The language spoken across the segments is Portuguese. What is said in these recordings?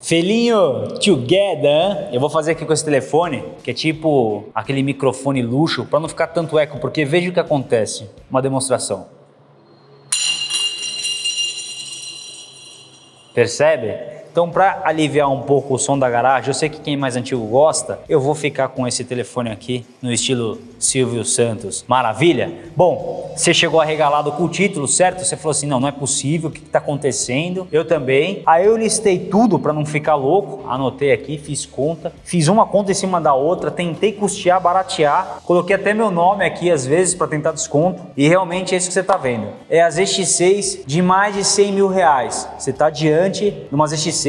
Felinho together, eu vou fazer aqui com esse telefone, que é tipo aquele microfone luxo, para não ficar tanto eco, porque veja o que acontece. Uma demonstração. Percebe? Então, para aliviar um pouco o som da garagem, eu sei que quem é mais antigo gosta, eu vou ficar com esse telefone aqui no estilo Silvio Santos. Maravilha? Bom, você chegou arregalado com o título, certo? Você falou assim, não, não é possível, o que está acontecendo? Eu também. Aí eu listei tudo para não ficar louco, anotei aqui, fiz conta, fiz uma conta em cima da outra, tentei custear, baratear, coloquei até meu nome aqui às vezes para tentar desconto e realmente é isso que você está vendo. É a ZX6 de mais de 100 mil reais. Você está diante de uma ZX6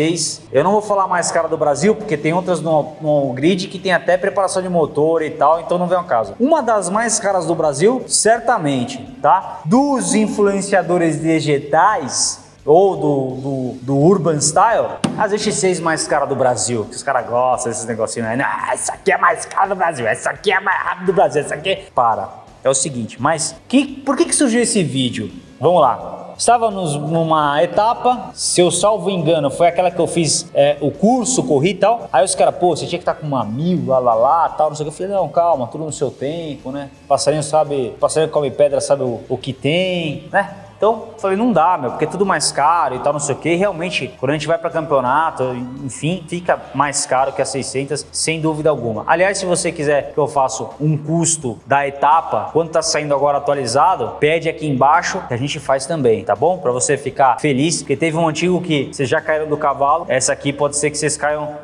eu não vou falar mais cara do Brasil, porque tem outras no, no grid que tem até preparação de motor e tal, então não vem ao caso. Uma das mais caras do Brasil, certamente, tá? Dos influenciadores digitais, ou do, do, do, Urban Style, as X6 mais cara do Brasil, que os caras gostam desses negocinhos, né? Ah, essa aqui é mais cara do Brasil, essa aqui é mais rápida do Brasil, essa aqui... Para, é o seguinte, mas que, por que, que surgiu esse vídeo? Vamos lá. Estávamos numa etapa, se eu salvo engano, foi aquela que eu fiz é, o curso, corri e tal. Aí os caras, pô, você tinha que estar com uma mil, lá, lá, lá, tal, não sei o que. Eu falei, não, calma, tudo no seu tempo, né? Passarinho sabe, passarinho come pedra sabe o, o que tem, né? Então, falei, não dá, meu, porque é tudo mais caro e tal, não sei o que. realmente, quando a gente vai para campeonato, enfim, fica mais caro que a 600, sem dúvida alguma. Aliás, se você quiser que eu faça um custo da etapa, quando tá saindo agora atualizado, pede aqui embaixo que a gente faz também, tá bom? Para você ficar feliz, porque teve um antigo que vocês já caíram do cavalo, essa aqui pode ser que vocês caiam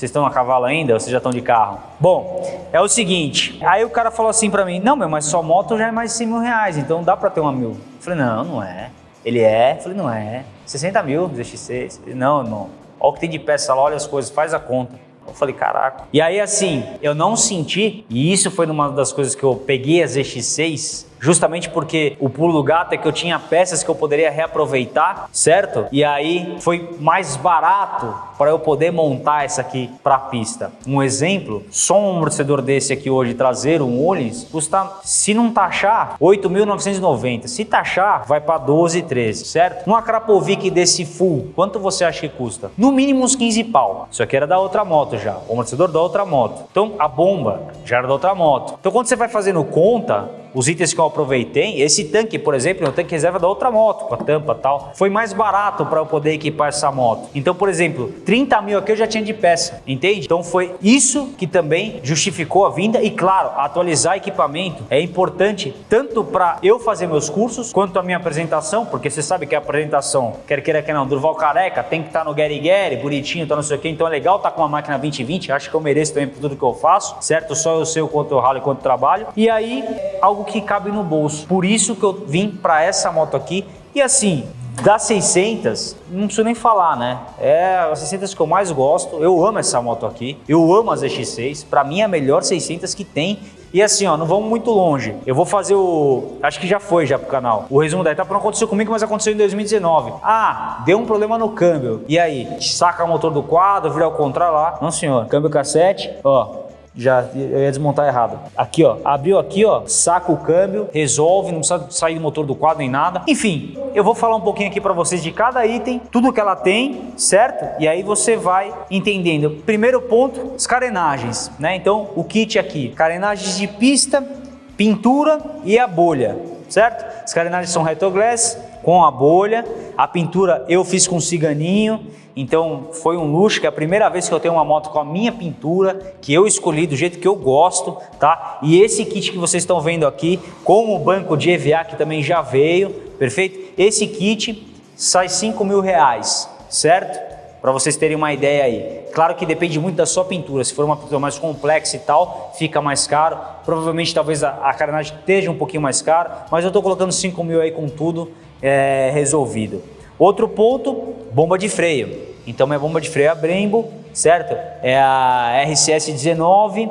vocês estão a cavalo ainda ou vocês já estão de carro? Bom, é o seguinte, aí o cara falou assim para mim, não meu, mas sua moto já é mais de 100 mil reais, então dá para ter uma mil. Eu falei, não, não é. Ele é? Eu falei, não é. 60 mil ZX6. Não, não. Olha o que tem de peça lá, olha as coisas, faz a conta. Eu falei, caraca. E aí assim, eu não senti, e isso foi uma das coisas que eu peguei a ZX6, justamente porque o pulo do gato é que eu tinha peças que eu poderia reaproveitar, certo? E aí foi mais barato para eu poder montar essa aqui para a pista. Um exemplo, só um amortecedor desse aqui hoje traseiro, um Olins, custa, se não taxar, 8.990. Se taxar, vai para 12, 13, certo? Numa Krapovic desse full, quanto você acha que custa? No mínimo uns 15 pau. Isso aqui era da outra moto já, o amortecedor da outra moto. Então a bomba já era da outra moto. Então quando você vai fazendo conta, os itens que eu aproveitei, esse tanque, por exemplo, é um tanque reserva da outra moto, com a tampa e tal, foi mais barato para eu poder equipar essa moto. Então, por exemplo, 30 mil aqui eu já tinha de peça, entende? Então foi isso que também justificou a vinda e, claro, atualizar equipamento é importante tanto para eu fazer meus cursos, quanto a minha apresentação, porque você sabe que a apresentação, quer queira que não, Durval Careca, tem que estar tá no Gary Gary, bonitinho, tá não sei o que, então é legal estar tá com uma máquina 2020, acho que eu mereço também por tudo que eu faço, certo? Só eu sei o quanto eu ralo e quanto trabalho. E aí, algo algo que cabe no bolso. Por isso que eu vim para essa moto aqui. E assim, das 600, não preciso nem falar, né? É as 600 que eu mais gosto. Eu amo essa moto aqui. Eu amo as ZX6. Para mim é a melhor 600 que tem. E assim, ó, não vamos muito longe. Eu vou fazer o... Acho que já foi já pro canal. O resumo da etapa não aconteceu comigo, mas aconteceu em 2019. Ah, deu um problema no câmbio. E aí? Saca o motor do quadro, vira ao contrário lá. Não, senhor. Câmbio cassete, ó já ia desmontar errado. Aqui, ó, abriu aqui, ó, saca o câmbio, resolve, não precisa sair do motor do quadro nem nada. Enfim, eu vou falar um pouquinho aqui para vocês de cada item, tudo que ela tem, certo? E aí você vai entendendo. Primeiro ponto, as carenagens, né? Então, o kit aqui, carenagens de pista, pintura e a bolha, certo? As carenagens são retroglass com a bolha, a pintura eu fiz com ciganinho, então foi um luxo, que é a primeira vez que eu tenho uma moto com a minha pintura, que eu escolhi do jeito que eu gosto, tá? E esse kit que vocês estão vendo aqui, com o banco de EVA que também já veio, perfeito? Esse kit sai 5 mil reais, certo? Para vocês terem uma ideia aí. Claro que depende muito da sua pintura, se for uma pintura mais complexa e tal, fica mais caro. Provavelmente talvez a, a carenagem esteja um pouquinho mais cara, mas eu estou colocando 5 mil aí com tudo é, resolvido. Outro ponto, bomba de freio. Então minha bomba de freio é a Brembo, certo? É a RCS 19.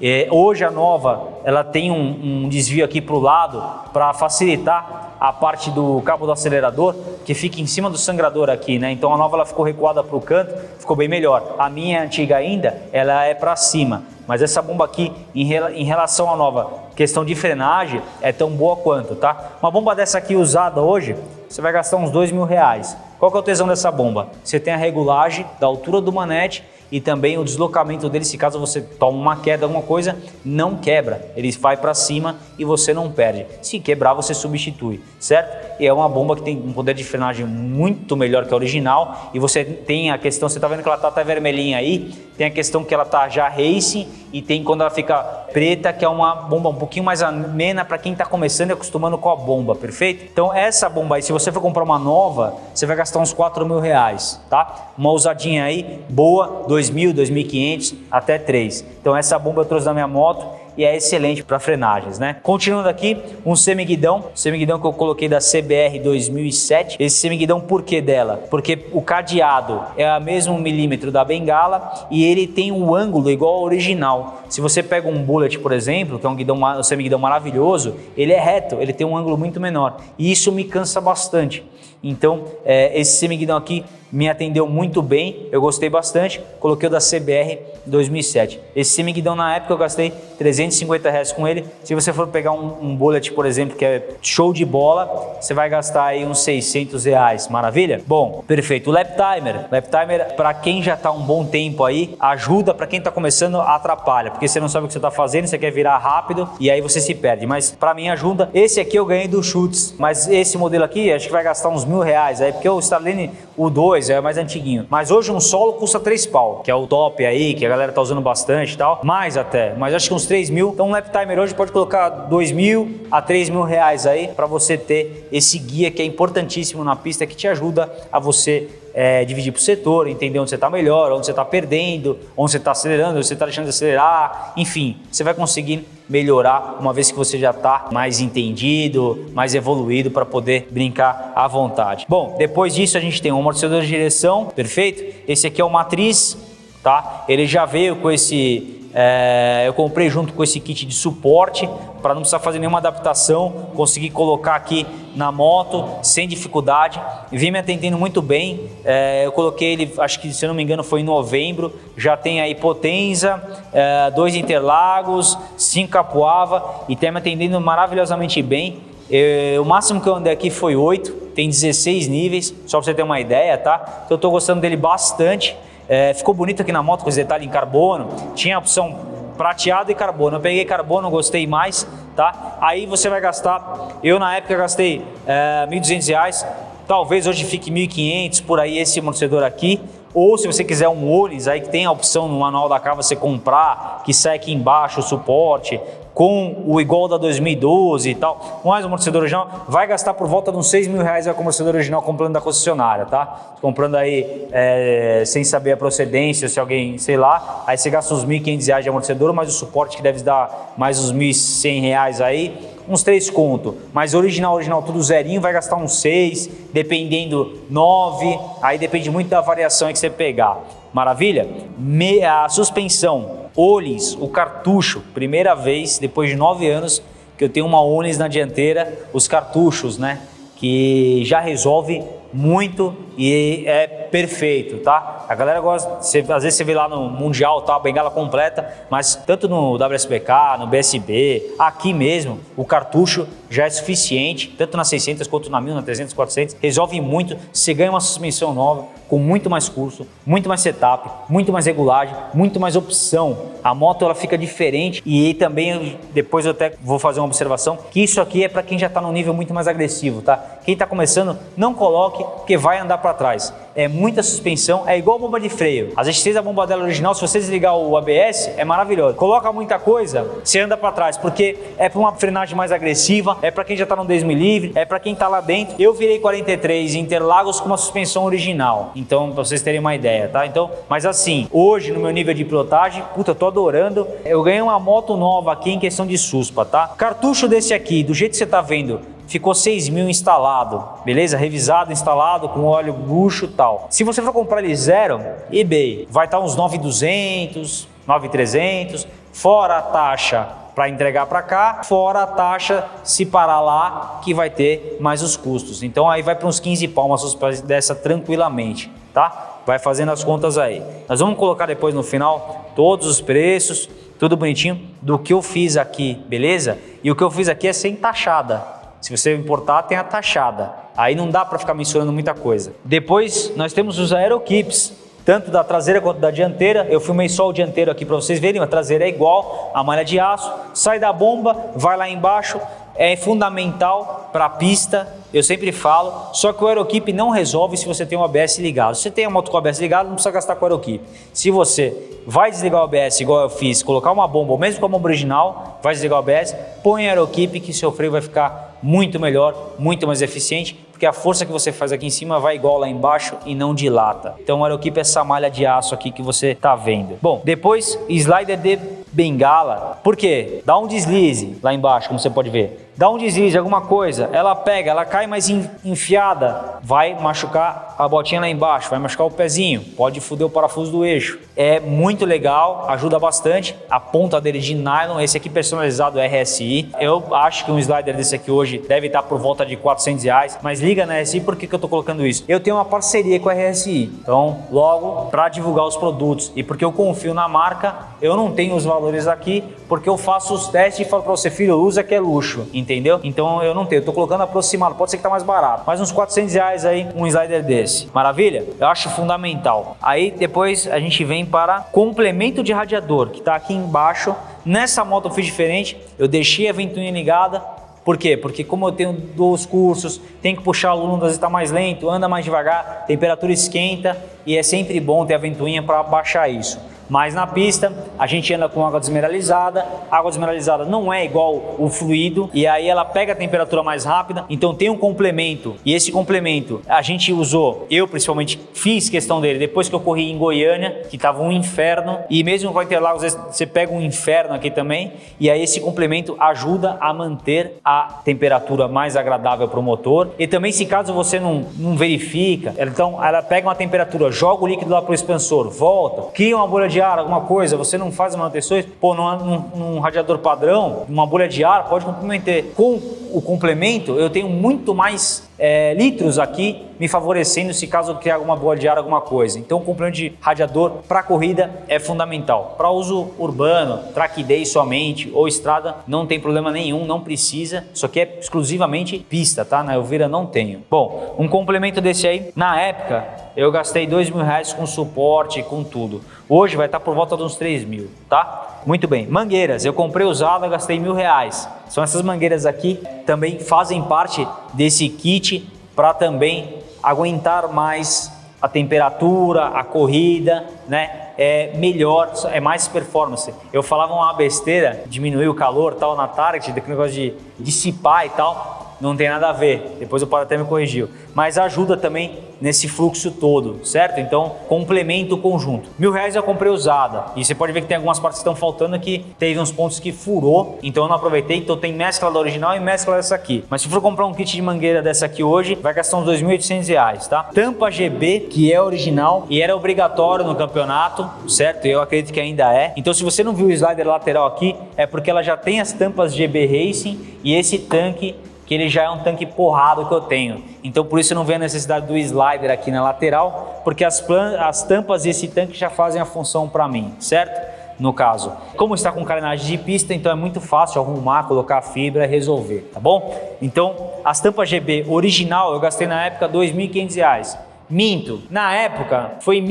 É, hoje a nova ela tem um, um desvio aqui para o lado para facilitar a parte do cabo do acelerador que fica em cima do sangrador aqui, né? Então a nova ela ficou recuada para o canto, ficou bem melhor. A minha antiga ainda, ela é para cima. Mas essa bomba aqui, em, em relação à nova questão de frenagem, é tão boa quanto, tá? Uma bomba dessa aqui usada hoje, você vai gastar uns dois mil reais. Qual que é o tesão dessa bomba? Você tem a regulagem da altura do manete e também o deslocamento dele, se caso você toma uma queda, alguma coisa, não quebra. Ele vai para cima e você não perde. Se quebrar, você substitui, certo? E é uma bomba que tem um poder de frenagem muito melhor que a original e você tem a questão, você está vendo que ela está até vermelhinha aí, tem a questão que ela está já racing e tem quando ela fica preta, que é uma bomba um pouquinho mais amena para quem está começando e acostumando com a bomba, perfeito? Então essa bomba aí, se você for comprar uma nova, você vai gastar uns 4 mil reais, tá? Uma usadinha aí, boa, 2.000, 2.500, até 3. Então essa bomba eu trouxe da minha moto e é excelente para frenagens, né? Continuando aqui, um semiguidão, semiguidão que eu coloquei da CBR 2007. Esse semiguidão, por que dela? Porque o cadeado é a mesmo milímetro da bengala e ele tem um ângulo igual ao original. Se você pega um bullet, por exemplo, que é um, guidão, um semiguidão maravilhoso, ele é reto, ele tem um ângulo muito menor e isso me cansa bastante. Então, é, esse semiguidão aqui me atendeu muito bem, eu gostei bastante, coloquei o da CBR 2007. Esse semiguidão na época eu gastei 350 reais com ele, se você for pegar um, um bullet, por exemplo, que é show de bola, você vai gastar aí uns 600 reais, maravilha? Bom, perfeito. O lap timer, lap timer para quem já está um bom tempo aí, ajuda, para quem está começando, atrapalha, porque você não sabe o que você está fazendo, você quer virar rápido e aí você se perde, mas para mim ajuda. Esse aqui eu ganhei do Chutes, mas esse modelo aqui acho que vai gastar uns mil reais, aí porque o Starlane, o 2 é mais antiguinho, mas hoje um solo custa 3 pau, que é o top aí, que a galera tá usando bastante e tal, mais até, mas acho que uns 3 mil, então um lap timer hoje pode colocar 2 mil a 3 mil reais aí para você ter esse guia que é importantíssimo na pista, que te ajuda a você é, dividir por setor, entender onde você está melhor, onde você está perdendo, onde você está acelerando, onde você está deixando de acelerar, enfim, você vai conseguir melhorar uma vez que você já está mais entendido, mais evoluído para poder brincar à vontade. Bom, depois disso a gente tem um amortecedor de direção, perfeito? Esse aqui é o matriz, tá? Ele já veio com esse é, eu comprei junto com esse kit de suporte para não precisar fazer nenhuma adaptação, consegui colocar aqui na moto sem dificuldade, vem me atendendo muito bem. É, eu coloquei ele, acho que se eu não me engano foi em novembro, já tem aí Potenza, é, dois Interlagos, cinco Capuava e tem me atendendo maravilhosamente bem. Eu, o máximo que eu andei aqui foi 8, tem 16 níveis, só para você ter uma ideia, tá? Então eu estou gostando dele bastante. É, ficou bonito aqui na moto com esse detalhe em carbono. Tinha a opção prateado e carbono. Eu peguei carbono, gostei mais, tá? Aí você vai gastar, eu na época gastei é, R$ 1.200, talvez hoje fique R$ 1.500 por aí esse amortecedor aqui. Ou se você quiser um Olis, aí que tem a opção no manual da K você comprar, que sai aqui embaixo o suporte, com o igual da 2012 e tal, mais o amortecedor original, vai gastar por volta de uns 6 mil reais o amortecedor original comprando da concessionária, tá? Comprando aí é, sem saber a procedência, se alguém, sei lá, aí você gasta uns 1.500 reais de amortecedor, mas o suporte que deve dar mais uns 1.100 reais aí, uns 3 conto, mas original, original, tudo zerinho, vai gastar uns 6, dependendo 9, aí depende muito da variação que você pegar. Maravilha? Me, a suspensão Olis, o cartucho, primeira vez depois de nove anos que eu tenho uma Olis na dianteira, os cartuchos, né? Que já resolve muito e é perfeito, tá? A galera gosta, você, às vezes você vê lá no Mundial, tá, a bengala completa, mas tanto no WSBK, no BSB, aqui mesmo, o cartucho já é suficiente, tanto na 600 quanto na 1000, na 300, 400, resolve muito, você ganha uma suspensão nova, com muito mais curso, muito mais setup, muito mais regulagem, muito mais opção. A moto ela fica diferente e também depois eu até vou fazer uma observação que isso aqui é para quem já está num nível muito mais agressivo, tá? Quem está começando, não coloque porque vai andar para trás. É muita suspensão, é igual bomba de freio. As existência a bomba dela original, se você desligar o ABS, é maravilhoso. Coloca muita coisa, você anda para trás, porque é para uma frenagem mais agressiva, é para quem já está no 10 livre, é para quem está lá dentro. Eu virei 43 Interlagos com uma suspensão original. Então, para vocês terem uma ideia, tá? Então, mas assim, hoje no meu nível de pilotagem, puta, eu tô adorando. Eu ganhei uma moto nova aqui em questão de suspa, tá? Cartucho desse aqui, do jeito que você tá vendo, ficou 6 mil instalado, beleza? Revisado, instalado, com óleo bucho e tal. Se você for comprar ele zero, eBay, vai estar tá uns 9,200, 9,300, fora a taxa para entregar para cá, fora a taxa se parar lá, que vai ter mais os custos. Então aí vai para uns 15 palmas dessa tranquilamente, tá? Vai fazendo as contas aí. Nós vamos colocar depois no final todos os preços, tudo bonitinho, do que eu fiz aqui, beleza? E o que eu fiz aqui é sem taxada, Se você importar, tem a taxada. Aí não dá para ficar mensurando muita coisa. Depois nós temos os aeroquips, tanto da traseira quanto da dianteira. Eu filmei só o dianteiro aqui para vocês verem, a traseira é igual, a malha de aço, sai da bomba, vai lá embaixo, é fundamental para a pista, eu sempre falo, só que o Aerokeep não resolve se você tem o ABS ligado. Se você tem a moto com o ABS ligado, não precisa gastar com o Aerokeep. Se você vai desligar o ABS igual eu fiz, colocar uma bomba, ou mesmo com a bomba original, vai desligar o ABS, põe Aerokeep que seu freio vai ficar muito melhor, muito mais eficiente, porque a força que você faz aqui em cima vai igual lá embaixo e não dilata. Então o Aerokeep é essa malha de aço aqui que você está vendo. Bom, depois slider de bengala. Por quê? Dá um deslize lá embaixo, como você pode ver dá um deslize, alguma coisa, ela pega, ela cai mais enfiada, vai machucar a botinha lá embaixo, vai machucar o pezinho, pode foder o parafuso do eixo. É muito legal, ajuda bastante. A ponta dele de nylon, esse aqui personalizado RSI. Eu acho que um slider desse aqui hoje deve estar por volta de 400 reais, mas liga na RSI, por que, que eu estou colocando isso? Eu tenho uma parceria com a RSI, então logo para divulgar os produtos e porque eu confio na marca, eu não tenho os valores aqui, porque eu faço os testes e falo para você, filho, usa que é luxo entendeu? Então eu não tenho, eu tô colocando aproximado, pode ser que tá mais barato, mas uns 400 reais aí um slider desse. Maravilha? Eu acho fundamental. Aí depois a gente vem para complemento de radiador, que tá aqui embaixo. Nessa moto eu fiz diferente, eu deixei a ventoinha ligada, por quê? Porque como eu tenho dois cursos, tem que puxar o aluno, às vezes está mais lento, anda mais devagar, temperatura esquenta e é sempre bom ter a ventoinha para baixar isso. Mas na pista a gente anda com água desmineralizada, água desmineralizada não é igual o fluido e aí ela pega a temperatura mais rápida, então tem um complemento e esse complemento a gente usou, eu principalmente fiz questão dele depois que eu corri em Goiânia, que estava um inferno e mesmo com Interlagos você pega um inferno aqui também e aí esse complemento ajuda a manter a temperatura mais agradável para o motor e também se caso você não, não verifica, então ela pega uma temperatura, joga o líquido lá para o expansor, volta, cria uma bolha de ar, alguma coisa, você não faz manutenções, pô, num, num, radiador padrão, uma bolha de ar pode complementar. Com o complemento, eu tenho muito mais é, litros aqui me favorecendo se caso eu criar alguma boa de ar, alguma coisa. Então o complemento de radiador para corrida é fundamental. Para uso urbano, track day somente ou estrada, não tem problema nenhum, não precisa. Isso aqui é exclusivamente pista, tá? Na Elvira não tenho. Bom, um complemento desse aí, na época eu gastei dois mil reais com suporte, com tudo. Hoje vai estar por volta de uns 3 mil, tá? Muito bem. Mangueiras, eu comprei usada, gastei mil reais. São essas mangueiras aqui, também fazem parte desse kit para também aguentar mais a temperatura, a corrida, né? É melhor, é mais performance. Eu falava uma besteira, diminuir o calor tal na Target, daquele negócio de dissipar e tal, não tem nada a ver. Depois o Paulo até me corrigiu. Mas ajuda também nesse fluxo todo, certo? Então, complementa o conjunto. Mil reais eu comprei usada e você pode ver que tem algumas partes que estão faltando que teve uns pontos que furou, então eu não aproveitei, então tem mescla da original e mescla dessa aqui. Mas se for comprar um kit de mangueira dessa aqui hoje, vai gastar uns 2.800 reais, tá? Tampa GB, que é original e era obrigatório no campeonato, certo? Eu acredito que ainda é. Então, se você não viu o slider lateral aqui, é porque ela já tem as tampas GB Racing e esse tanque que ele já é um tanque porrado que eu tenho. Então por isso eu não vejo a necessidade do slider aqui na lateral, porque as, as tampas desse tanque já fazem a função para mim, certo? No caso, como está com carenagem de pista, então é muito fácil arrumar, colocar fibra e resolver, tá bom? Então, as tampas GB original eu gastei na época R$ 2.500. Minto, na época foi R$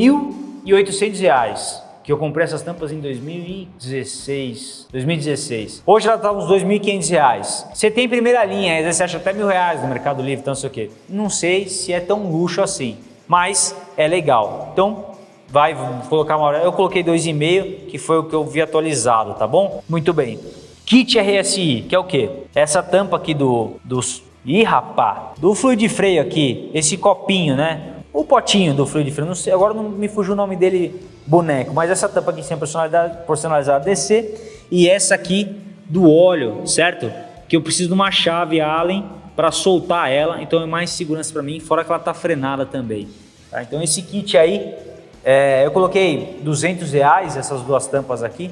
1.800 que eu comprei essas tampas em 2016. 2016. Hoje ela tá uns 2.500 reais. Você tem primeira linha, às vezes você acha até mil reais no Mercado Livre, então não sei o quê. Não sei se é tão luxo assim, mas é legal. Então, vai colocar uma hora. Eu coloquei 2,5, que foi o que eu vi atualizado, tá bom? Muito bem. Kit RSI, que é o quê? Essa tampa aqui do, dos... Ih, rapá! Do fluido de freio aqui, esse copinho, né? O potinho do fluido de freio, não sei, agora não me fugiu o nome dele boneco, mas essa tampa aqui sem personalidade, personalizada DC e essa aqui do óleo, certo? Que eu preciso de uma chave Allen para soltar ela, então é mais segurança para mim, fora que ela está frenada também. Tá? Então esse kit aí, é, eu coloquei 200 reais essas duas tampas aqui,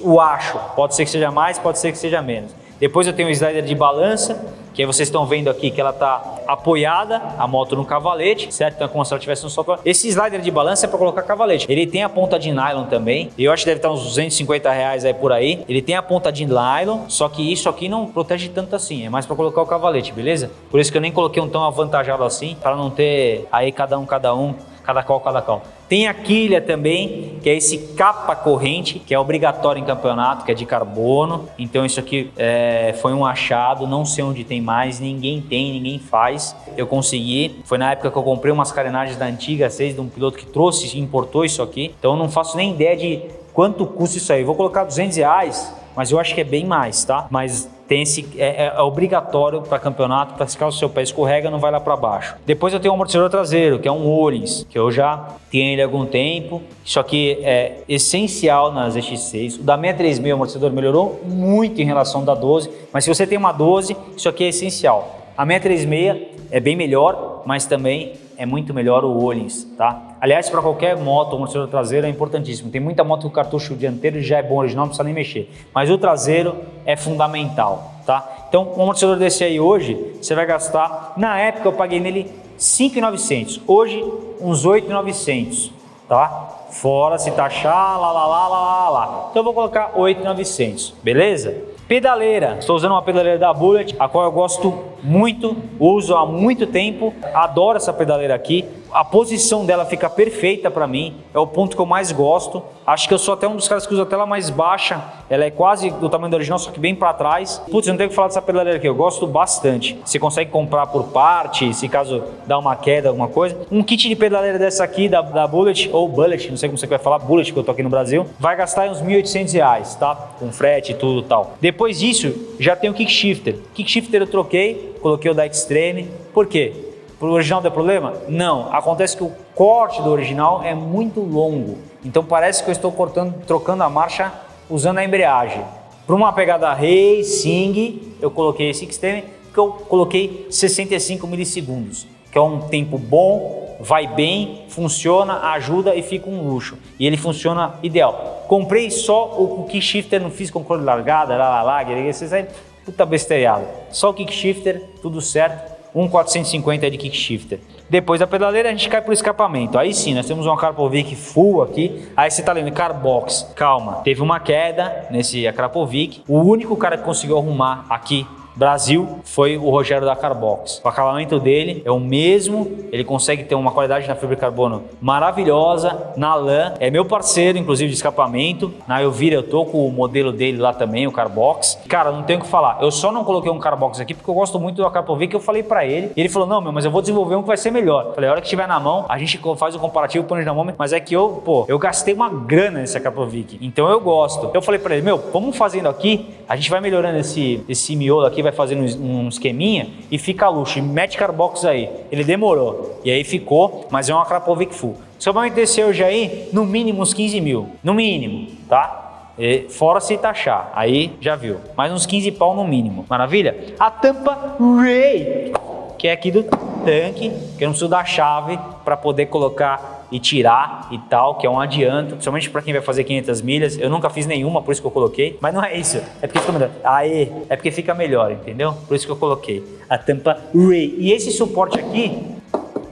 o acho, pode ser que seja mais, pode ser que seja menos. Depois eu tenho o slider de balança, que aí vocês estão vendo aqui que ela está apoiada, a moto no cavalete, certo? Então é como se ela tivesse um sopro. Esse slider de balança é para colocar cavalete. Ele tem a ponta de nylon também, eu acho que deve estar uns 250 reais aí por aí. Ele tem a ponta de nylon, só que isso aqui não protege tanto assim, é mais para colocar o cavalete, beleza? Por isso que eu nem coloquei um tão avantajado assim, para não ter aí cada um, cada um cada qual, cada qual. Tem a quilha também, que é esse capa corrente, que é obrigatório em campeonato, que é de carbono. Então isso aqui é, foi um achado, não sei onde tem mais, ninguém tem, ninguém faz. Eu consegui, foi na época que eu comprei umas carenagens da antiga 6 de um piloto que trouxe importou isso aqui. Então eu não faço nem ideia de quanto custa isso aí. Vou colocar 200 reais, mas eu acho que é bem mais, tá? Mas tem esse, é, é, é obrigatório para campeonato, para caso o seu pé escorrega, não vai lá para baixo. Depois eu tenho um amortecedor traseiro, que é um Orins, que eu já tenho ele há algum tempo. Isso aqui é essencial nas X6. O da 636 o amortecedor melhorou muito em relação da 12, mas se você tem uma 12, isso aqui é essencial. A 636 é bem melhor, mas também é muito melhor o Olins, tá? Aliás, para qualquer moto, o amortecedor traseiro é importantíssimo. Tem muita moto que o cartucho dianteiro já é bom original, não precisa nem mexer. Mas o traseiro é fundamental, tá? Então, um amortecedor desse aí hoje, você vai gastar... Na época eu paguei nele 5.900. Hoje, uns 8.900, tá? Fora se taxar, lá, lá, lá, lá, lá, lá. Então eu vou colocar 8.900, beleza? Pedaleira, estou usando uma pedaleira da Bullet, a qual eu gosto muito, uso há muito tempo, adoro essa pedaleira aqui a posição dela fica perfeita para mim, é o ponto que eu mais gosto. Acho que eu sou até um dos caras que usa a tela mais baixa, ela é quase do tamanho da original, só que bem para trás. Putz, não tenho que falar dessa pedaleira aqui, eu gosto bastante. Você consegue comprar por parte, se caso dá uma queda, alguma coisa. Um kit de pedaleira dessa aqui, da, da Bullet, ou Bullet, não sei como você vai falar, Bullet, que eu tô aqui no Brasil, vai gastar uns 1.800 reais, tá? Com frete e tudo tal. Depois disso, já tem o kick shifter. Kick shifter eu troquei, coloquei o da Extreme, por quê? O original der problema? Não. Acontece que o corte do original é muito longo. Então parece que eu estou cortando, trocando a marcha usando a embreagem. Para uma pegada Racing, eu coloquei esse extreme, que eu coloquei 65 milissegundos, que é um tempo bom, vai bem, funciona, ajuda e fica um luxo. E ele funciona ideal. Comprei só o kick shifter, não fiz controle largada, lá, lá, lá, vocês aí, puta besteirada. Só o kick shifter, tudo certo um 450 de kick shifter. Depois da pedaleira a gente cai pro escapamento. Aí sim, nós temos uma Krapovic full aqui. Aí você tá lendo Carbox. Calma, teve uma queda nesse Krapovic. O único cara que conseguiu arrumar aqui Brasil foi o Rogério da Carbox. O acabamento dele é o mesmo, ele consegue ter uma qualidade na fibra de carbono maravilhosa, na lã, é meu parceiro, inclusive, de escapamento. Na Elvira eu tô com o modelo dele lá também, o Carbox. Cara, não tenho o que falar, eu só não coloquei um Carbox aqui porque eu gosto muito do Carpovic que eu falei para ele. E ele falou, não, meu, mas eu vou desenvolver um que vai ser melhor. falei, a hora que tiver na mão, a gente faz o comparativo, põe na mão, mas é que eu, pô, eu gastei uma grana nesse Carpovic, então eu gosto. Eu falei para ele, meu, vamos fazendo aqui, a gente vai melhorando esse, esse miolo aqui, vai fazendo um esqueminha e fica luxo. E mete carbox aí. Ele demorou. E aí ficou, mas é uma Krapovic full. Seu banco descer hoje aí, no mínimo uns 15 mil. No mínimo, tá? E fora se taxar, aí já viu. Mais uns 15 pau no mínimo. Maravilha? A tampa Ray, que é aqui do tanque, que eu não preciso da chave para poder colocar e tirar e tal, que é um adianto, principalmente para quem vai fazer 500 milhas. Eu nunca fiz nenhuma, por isso que eu coloquei, mas não é isso. É porque fica melhor. Aê, é porque fica melhor, entendeu? Por isso que eu coloquei a tampa Ray. E esse suporte aqui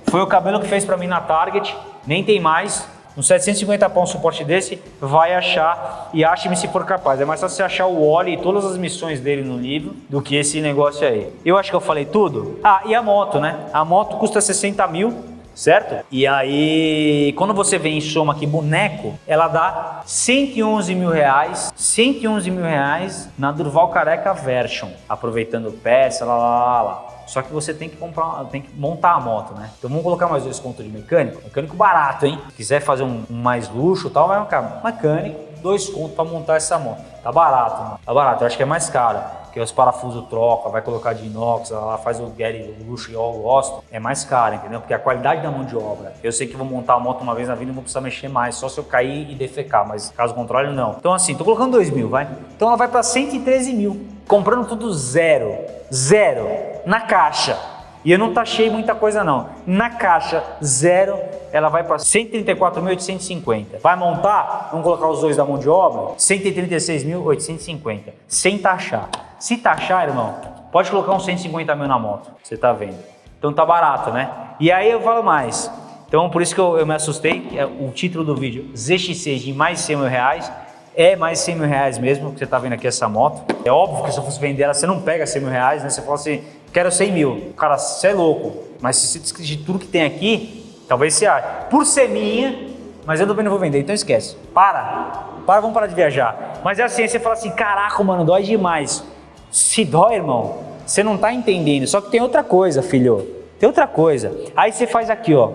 foi o cabelo que fez para mim na Target, nem tem mais. Uns 750 pau um suporte desse, vai achar e ache-me se for capaz. É mais fácil você achar o Oli e todas as missões dele no livro do que esse negócio aí. Eu acho que eu falei tudo. Ah, e a moto, né? A moto custa 60 mil, certo? E aí, quando você vê em soma aqui boneco, ela dá 111 mil reais, 111 mil reais na Durval Careca Version, aproveitando peça, lá, lá, lá, lá. Só que você tem que comprar, tem que montar a moto, né? Então vamos colocar mais dois contos de mecânico. Mecânico barato, hein? Se quiser fazer um, um mais luxo tal, vai ficar mecânico, dois contos para montar essa moto. Tá barato, mano. Tá barato, eu acho que é mais caro que os parafusos troca, vai colocar de inox, ela faz o Gary o luxo e eu gosto, é mais caro, entendeu? Porque a qualidade da mão de obra, eu sei que vou montar a moto uma vez na vida e não vou precisar mexer mais, só se eu cair e defecar, mas caso contrário, não. Então assim, tô colocando 2 mil, vai? Então ela vai para 113 mil, comprando tudo zero, zero, na caixa. E eu não taxei muita coisa não. Na caixa, zero, ela vai para 134.850. Vai montar, vamos colocar os dois da mão de obra, 136.850, sem taxar. Se taxar, irmão, Pode colocar uns 150 mil na moto, você tá vendo. Então tá barato, né? E aí eu falo mais. Então por isso que eu, eu me assustei, é o título do vídeo, ZX6 de mais de 100 mil reais, é mais de 100 mil reais mesmo, que você tá vendo aqui essa moto. É óbvio que se eu fosse vender ela, você não pega 100 mil reais, né? Você fala assim, quero 100 mil. Cara, você é louco. Mas se você discutir tudo que tem aqui, talvez você ache. Por ser minha, mas eu também não vou vender, então esquece. Para. Para, vamos parar de viajar. Mas é assim, você fala assim, caraca, mano, dói demais. Se dói, irmão, você não tá entendendo. Só que tem outra coisa, filho. Tem outra coisa. Aí você faz aqui, ó.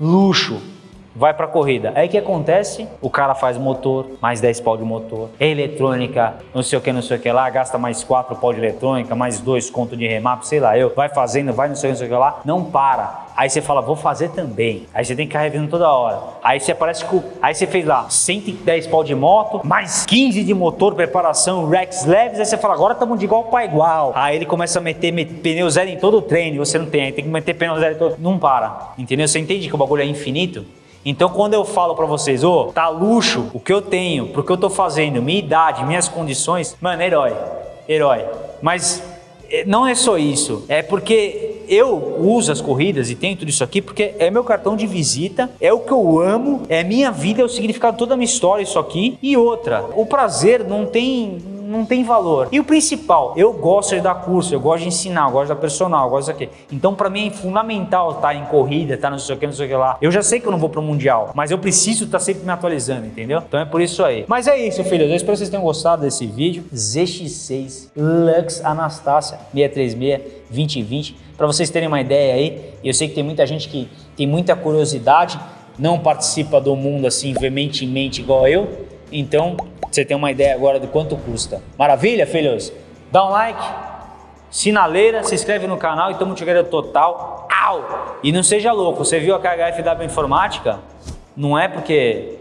Luxo vai para corrida. Aí o que acontece? O cara faz motor, mais 10 pau de motor, eletrônica, não sei o que, não sei o que lá, gasta mais 4 pau de eletrônica, mais 2 conto de remap, sei lá, eu, vai fazendo, vai não sei o que, não sei o que lá, não para. Aí você fala, vou fazer também. Aí você tem que ficar revendo toda hora. Aí você aparece com. Aí você fez lá 110 pau de moto, mais 15 de motor, preparação, Rex leves. Aí você fala, agora estamos de igual para igual. Aí ele começa a meter, meter pneu zero em todo o treino. Você não tem, aí tem que meter pneu zero em todo. Não para. Entendeu? Você entende que o bagulho é infinito? Então quando eu falo para vocês, ô, oh, tá luxo o que eu tenho, pro que eu tô fazendo, minha idade, minhas condições, mano, herói, herói. Mas eh, não é só isso, é porque eu uso as corridas e tenho tudo isso aqui porque é meu cartão de visita, é o que eu amo, é minha vida, é o significado toda a minha história isso aqui. E outra, o prazer não tem não tem valor. E o principal, eu gosto de dar curso, eu gosto de ensinar, eu gosto da personal, eu gosto aqui. Então, para mim é fundamental estar tá em corrida, estar tá não sei o que, não sei o que lá. Eu já sei que eu não vou pro mundial, mas eu preciso estar tá sempre me atualizando, entendeu? Então é por isso aí. Mas é isso, filhos. Eu espero que vocês tenham gostado desse vídeo. ZX6 Lux Anastácia 636 2020. Para vocês terem uma ideia aí, eu sei que tem muita gente que tem muita curiosidade, não participa do mundo assim veementemente igual eu. Então, você tem uma ideia agora de quanto custa. Maravilha, filhos? Dá um like, sinaleira, se inscreve no canal e tamo chegando total. Au! E não seja louco, você viu a KHFW Informática? Não é porque...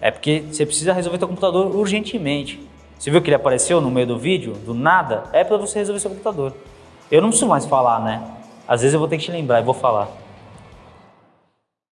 É porque você precisa resolver seu computador urgentemente. Você viu que ele apareceu no meio do vídeo, do nada? É para você resolver seu computador. Eu não preciso mais falar, né? Às vezes eu vou ter que te lembrar e vou falar.